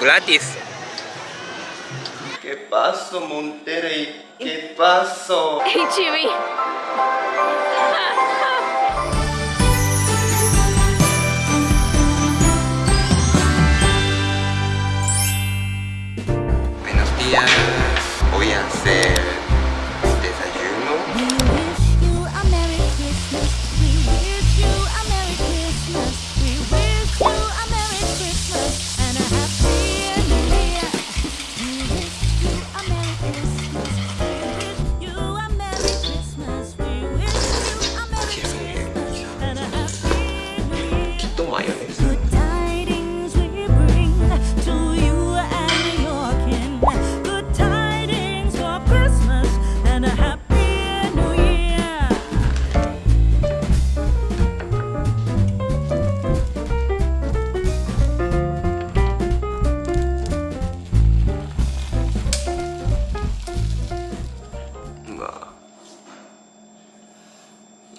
gratis. ¿Qué pasó, Monterrey? ¿Qué pasó? HB. Buenos días.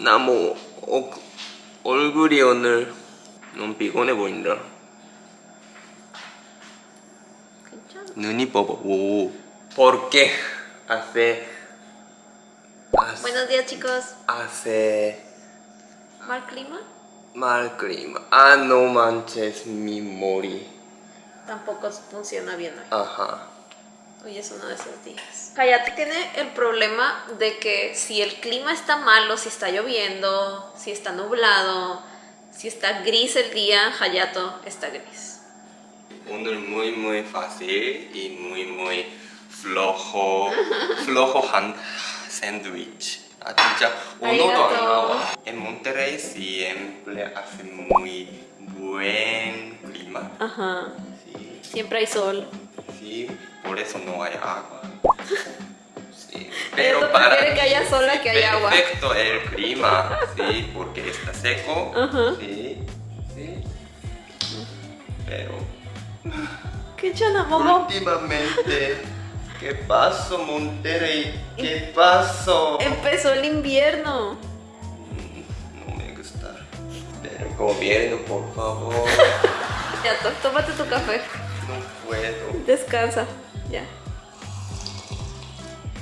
나뭐 어, 얼굴이 오늘 너무 피곤해 보인다. 눈이 뻐버. 오. Porque hace hace, Buenos días, chicos. hace ¿Mal clima? mal clima. Ah, no manches mi mori. Tampoco funciona bien hoy. Ajá. Hoy es uno de esos días. Hayate tiene el problema de que si el clima está malo, si está lloviendo, si está nublado, si está gris el día, Hayato está gris. Un muy muy fácil y muy muy flojo, flojo hand sandwich. uno En Monterrey siempre hace muy buen clima. Ajá. Sí. Siempre hay sol sí, por eso no hay agua. Sí, pero para que haya sol a que haya agua. perfecto el clima, sí, porque está seco. Ajá. Sí, sí. Pero ¿Qué chana? Últimamente, ¿qué pasó, Monterrey? ¿Qué pasó? Empezó el invierno. No me gusta. Pero gobierno, por favor. Hayato, tómate tu café. No puedo. Descansa. Ya.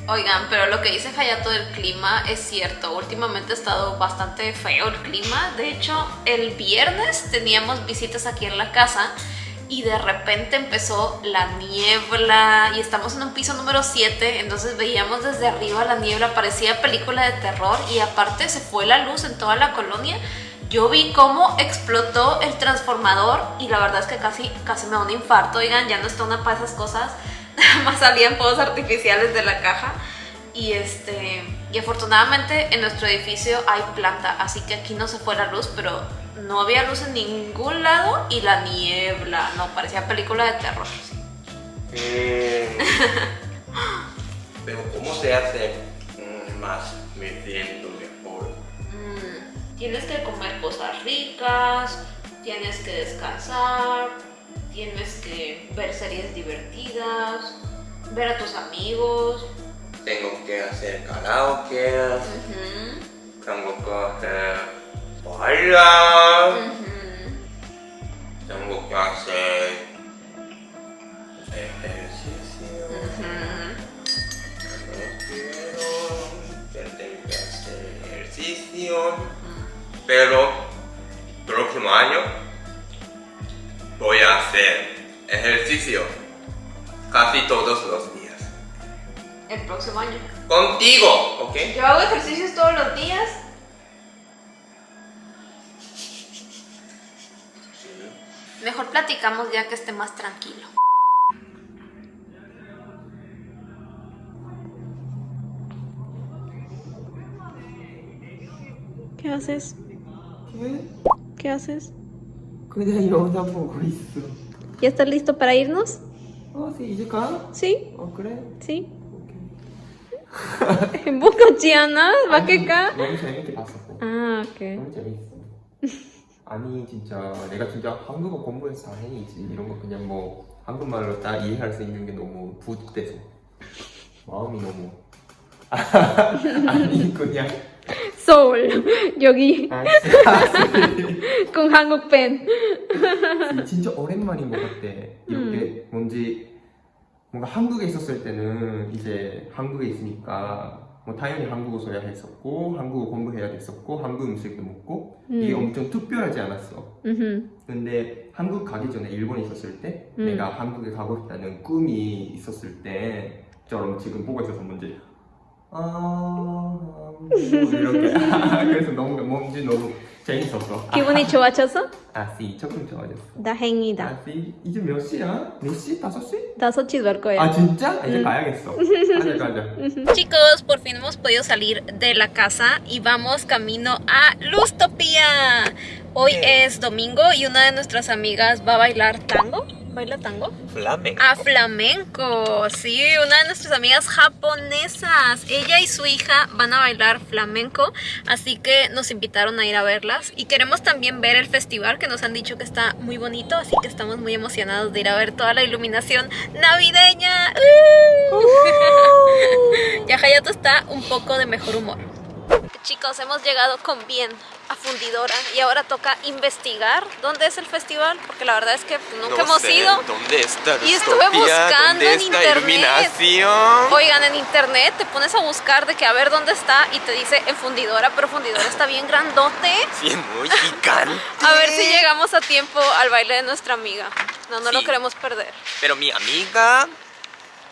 Oigan, pero lo que dice Hayato del clima es cierto. Últimamente ha estado bastante feo el clima. De hecho, el viernes teníamos visitas aquí en la casa y de repente empezó la niebla y estamos en un piso número 7, entonces veíamos desde arriba la niebla, parecía película de terror y aparte se fue la luz en toda la colonia. Yo vi cómo explotó el transformador y la verdad es que casi, casi me da un infarto, oigan, ya no está una para esas cosas, nada más salían fuegos artificiales de la caja y este y afortunadamente en nuestro edificio hay planta, así que aquí no se fue la luz, pero no había luz en ningún lado y la niebla, no, parecía película de terror. Mm. Pero ¿cómo se hace mm, más? Mm, tienes que comer cosas ricas, tienes que descansar, tienes que ver series divertidas, ver a tus amigos. Tengo que hacer karaoke, tengo que hacer bailar, tengo que hacer ejercicio. Ujú. No quiero, pero tengo que hacer ejercicio. Pero próximo año voy a hacer ejercicio casi todos los días. El próximo año. Contigo, ¿ok? Yo hago ejercicios todos los días. Mejor platicamos ya que esté más tranquilo. ¿Qué haces? ¿Qué haces? 그냥 영상 보고 있어. ¿Ya estás listo para irnos? 가? Sí, 어, 그래? sí. 오케이. 행복하지 않아? 맞겠까? 너무 재밌게 봤어. 아, 오케이. 너무 재밌어. 아니 진짜 내가 진짜 한국어 공부해서 다행이지 이런 거 그냥 뭐 한국말로 다 이해할 수 있는 게 너무 부돼서 마음이 너무 아니 그냥 Seoul. 여기 아, 진짜 con 한국 팬. 진짜 오랜만인 것 같아. 이렇게 뭐 뭔지 뭔가 한국에 있었을 때는 이제 한국에 있으니까 뭐 당연히 한국어 써야 했었고 한국어 공부해야 됐었고 한국 음식도 먹고 이게 음. 엄청 특별하지 않았어. 음흠. 근데 한국 가기 전에 일본에 있었을 때 음. 내가 한국에 가고 싶다는 꿈이 있었을 때처럼 지금 보고 있어서 뭔지 아 뭐 이렇게 그래서 너무 뭔지 너무 재밌었어. 기분이 좋아져서? 아씨 조금 좋아졌어. 다행이다. 아씨 이제 몇 시야? 몇 시? 다섯 시? 다섯 시 될 거야. 아 진짜? 이제 가야겠어. 가자 가자. Chicos, por fin hemos podido salir de la casa y vamos camino a Lustopía. Hoy es domingo y una de nuestras amigas va a bailar tango. ¿Baila tango? Flamenco. Ah, flamenco. Sí, una de nuestras amigas japonesas. Ella y su hija van a bailar flamenco, así que nos invitaron a ir a verlas. Y queremos también ver el festival que nos han dicho que está muy bonito, así que estamos muy emocionados de ir a ver toda la iluminación navideña. ¡Uh! Ya Hayato está un poco de mejor humor. Chicos, hemos llegado con bien a Fundidora y ahora toca investigar dónde es el festival, porque la verdad es que nunca No hemos sé, ido. ¿Dónde está Y estuve buscando ¿Dónde en internet. Oigan, en internet te pones a buscar de que a ver dónde está y te dice en Fundidora, pero Fundidora está bien grandote. Sí, muy gigante. A ver si llegamos a tiempo al baile de nuestra amiga. No, no lo queremos perder. Pero mi amiga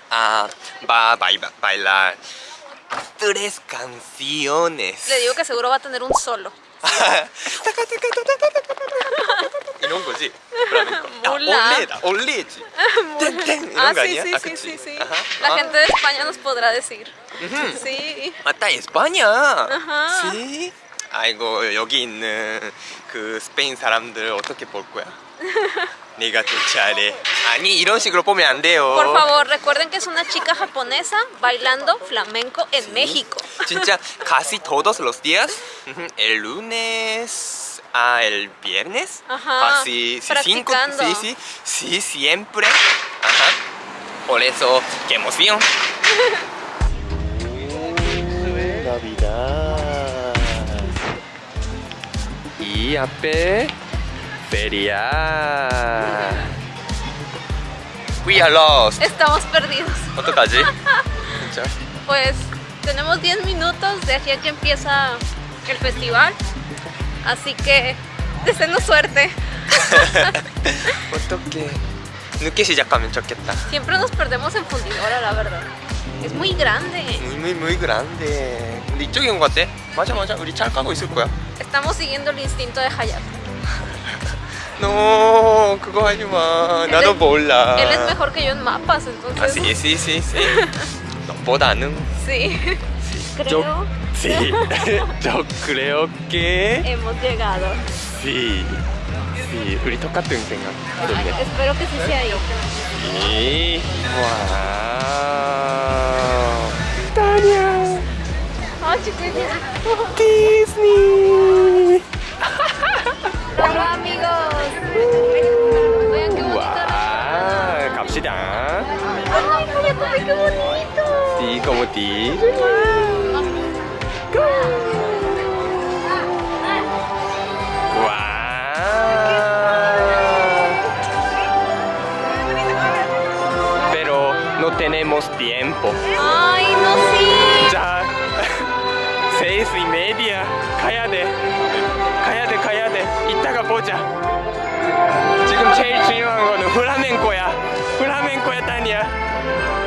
ah, va a baila- bailar tres canciones. Le digo que seguro va a tener un solo. 이런 거지? 플라멩코. 아, 몰라. 올레다, 올레지. 땡땡 이런 Ah, 거 sí, 아니야? sí, 아, sí, 그치? sí, sí. 아하. La 아, gente de España nos podrá decir. 음흠. Sí. 맞다, 에스파냐. 아하. Sí. 아이고 여기 있는 그 스페인 사람들 어떻게 볼 거야? 내가 더 잘해. 아니 이런 식으로 보면 안 돼요. Por favor, recuerden que es una chica japonesa bailando flamenco en México. 진짜 casi todos los días, ujú, el lunes a el viernes, Ajá, casi sí, cinco, practicando. sí, sí, sí, siempre. Ajá. Por eso, qué emoción. Navidad. Y 앞에 feria. We are lost. Estamos perdidos. 어떡하지? 진짜. Pues tenemos 10 minutos de aquí a que empieza el festival. Así que deseenos suerte. 어떡해 늦게 시작하면 좋겠다 Siempre nos perdemos en fundidora, la verdad. Es muy grande. muy muy muy grande 근데 이쪽인 것 같아 맞아 맞아 우리 잘 가고 있을 거야 Estamos siguiendo el instinto de Hayato. no 그거 하지마 Él 나도 es- 몰라 Él es mejor que yo en mapas, entonces. 아, sí, sí, sí, sí. 너보다는 Sí. yo, Creo sí. yo creo que hemos llegado. sí. sí. 우리 똑같은 생각. Espero que sí sea ahí. 이 와우. 다냐. ¡Ay, chiquitita! 디즈니. ¡Hola, amigos! 어디? tenemos tiempo. Ay, no sí. Ya seis y media. Cállate. Cállate, cállate. 이따가 보자. 지금 제일 중요한 거는 플라멩코야. 플라멩코 했다니야.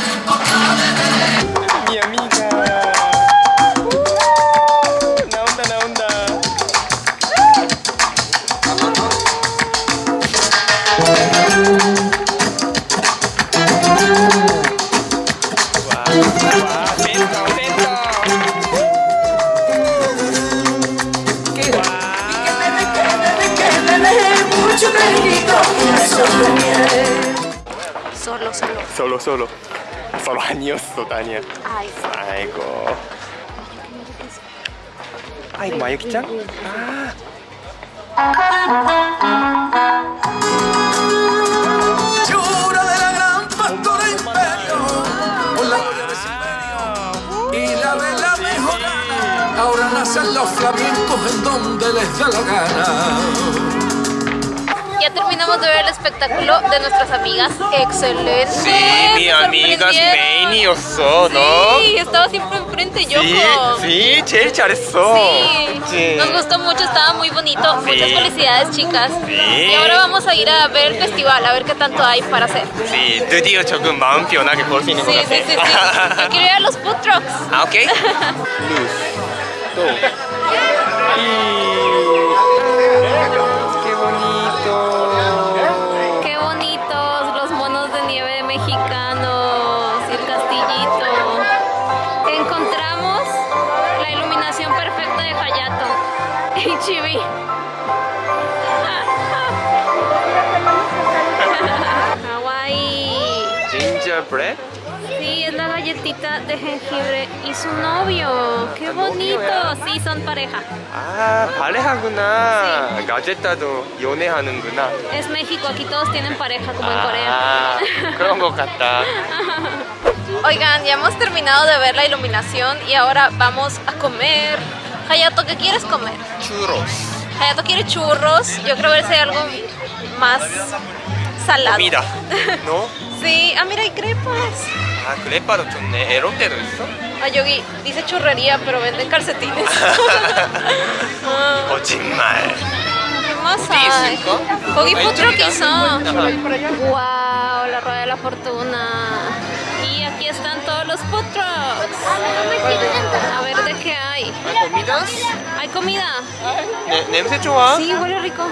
Mi amiga. La onda, la onda. Solo, solo. Solo años, Totania. Ay, sí. Ay, Mayuki. Un la cuya de ese imperio. Y la de la そのアニオスとダニエ最高あいまゆきちゃんああ ahora nacen los flamencos en donde les da la gana Ya terminamos de ver el espectáculo de nuestras amigas. Excelente. Sí, mi me amiga sorprendieron. 메인이었어 너 Sí, estaba siempre enfrente, yo. Sí, sí, 제일 잘했어. Sí, Sí. nos gustó mucho, estaba muy bonito. Muchas felicidades, chicas. Sí. Y ahora vamos a ir a ver el festival, a ver qué tanto hay para hacer. Sí, 드디어 조금 마음 편하게 볼 수 있는 것 Sí, 같아. sí, sí, sí. Yo quiero ir a los food trucks. 아, 오케이. Luz. 또. Qué y Chibi. Kawaii. Gingerbread. Sí, es la galletita de jengibre y su novio. ¡Qué bonito! Sí, son pareja. 아, 발레하구나. 가제타도 연애하는구나. Es México, aquí todos tienen pareja como en Corea. 아, 그런 것 같다. Oigan, ya hemos terminado de ver la iluminación y ahora vamos a comer. Hayato, ¿qué quieres comer? Churros. Hayato quiere churros. Yo creo que sería algo más salado. Mira, ¿no? sí, ah, mira, hay crepas. Ah, crepas, erote, ¿esto? Ah, dice churrería, pero venden calcetines. Ah. Cochín. 짓말. ¿Qué más 어디 hay? 있을까? Kogi 아, Food Truck 이쪽이다. hizo. 아하. Wow, la rueda de la fortuna. Y aquí están todos los food trucks. A ver de qué hay. ¿Comida? ¿Hay comida? 네, 냄새 좋아? Sí, huele rico.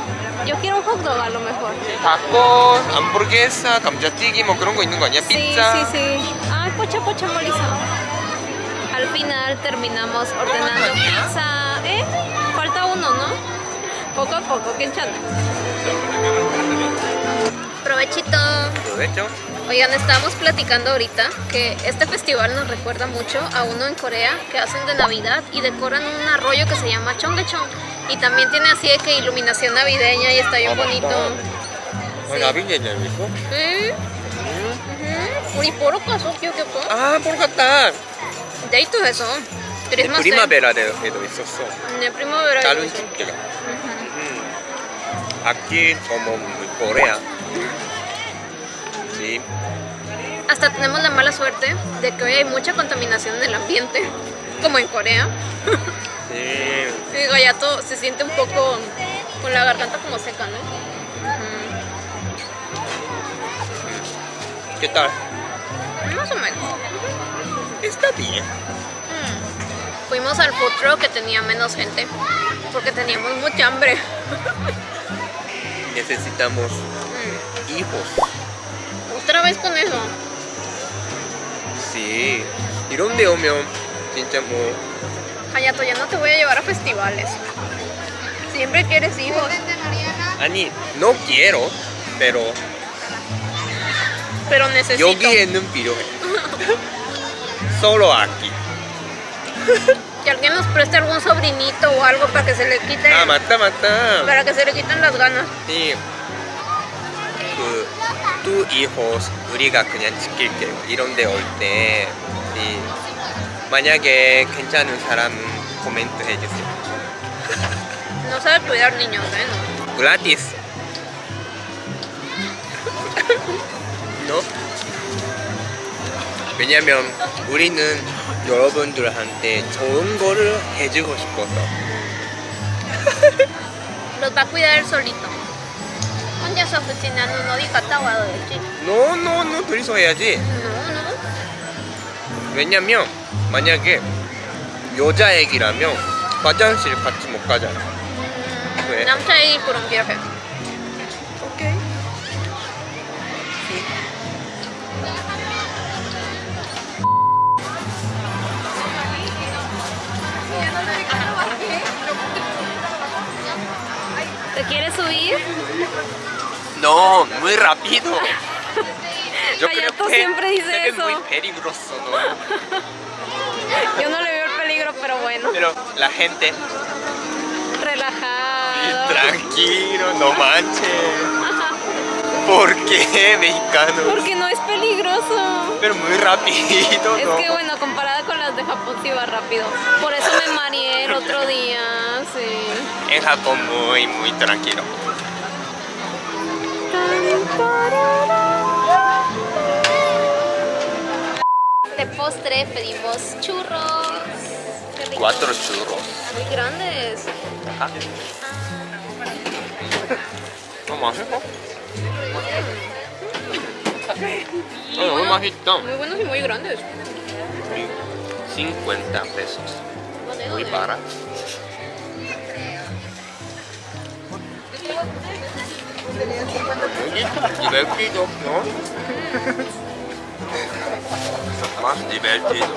Yo quiero un hot dog a lo mejor. 닭고, 함부르게사, 감자튀김 뭐 그런 거 있는 거 아니야? Sí, 피자? sí, sí. Ay, pocha, pocha, moliza. Al final terminamos ordenando pizza. ¿Eh? Falta uno, ¿no? Poco a poco, que chana. Provechito. ¿Provecho? Oigan, estábamos platicando ahorita que este festival nos recuerda mucho a uno en Corea que hacen de Navidad y decoran un arroyo que se llama Chongechong. Y también tiene así de que iluminación navideña y está bien bonito. 아, 나비게냐 있어? ¿Eh? Ujú. 우리 보러 가서 기억해봐. 아, 보러 갔다. 데이트해서 크리스마스 프리마베라에도 있었어. 네, primavera. 다른 축제가. 음. Aquí como Corea. Sí. Hasta tenemos la mala suerte de que hoy hay mucha contaminación en el ambiente, como en Corea. Sí. Y Gayato se siente un poco con la garganta como seca, ¿no? ¿Qué tal? Más o menos. Está bien. Fuimos al food truck que tenía menos gente porque teníamos mucha hambre. Necesitamos hijos. Otra vez con eso. Sí. 이런 데 오면 진짜 뭐 Hayato, ya no te voy a llevar a festivales. Siempre quieres hijos. 아니 no quiero pero Pero necesito. 여기에는 필요해. Solo aquí. Que alguien nos preste algún sobrinito o algo para que se le quite. 아 맞다 맞다. Para que se le quiten las ganas. 이 그, 두 hijos 우리가 그냥 지킬게요. 이런 데 올 때, 이, 만약에 괜찮은 사람은 코멘트 해주세요. No sabe cuidar niños, ¿eh? No. gratis. no? 왜냐면 우리는 여러분들한테 좋은 거를 해주고 싶어서. Los va a cuidar solito. 혼자서 oficina는 어디 갔다 와도 되지? No, no, no, 둘이서 해야지. No, no. 왜냐면 만약에 여자 애기라면 화장실 같이 못 가잖아. 왜? 남자 애기 그런 viaje. 오 subir? No, muy rápido. Hayato siempre dice creo que eso. es muy peligroso, ¿no? Yo no le veo el peligro, pero bueno. Pero la gente, Relajado. tranquilo, no manches. ¿Por qué, mexicano? Porque no es peligroso. Pero muy rápido, Es ¿no? que bueno, comparada con las de Japón sí va rápido. Por eso me mareé En Japón muy, muy tranquilo. De postre pedimos churros. Cuatro churros. Muy grandes. Más, ¿no? Oh, muy majito. Muy buenos y muy grandes. 50 pesos. ¿Dónde, Muy tenía 50 pesos. Divertido, ¿no? Más divertido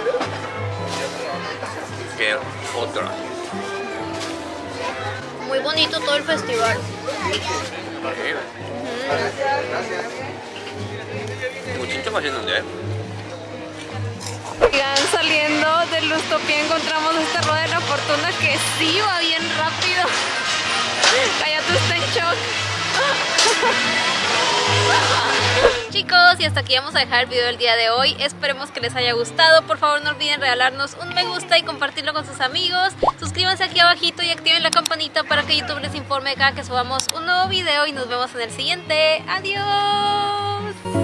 que otra. Muy bonito todo el festival. Sí. Mm. Gracias. Muchito más lindo, ¿eh? Oigan, saliendo de Lustopía encontramos esta rueda de la fortuna que sí va bien rápido. Cállate usted. Chicos, y hasta aquí vamos a dejar el video del día de hoy. Esperemos que les haya gustado. Por favor, no olviden regalarnos un me gusta y compartirlo con sus amigos. Suscríbanse aquí abajito y activen la campanita para que YouTube les informe cada que subamos un nuevo video. Y nos vemos en el siguiente. ¡Adiós!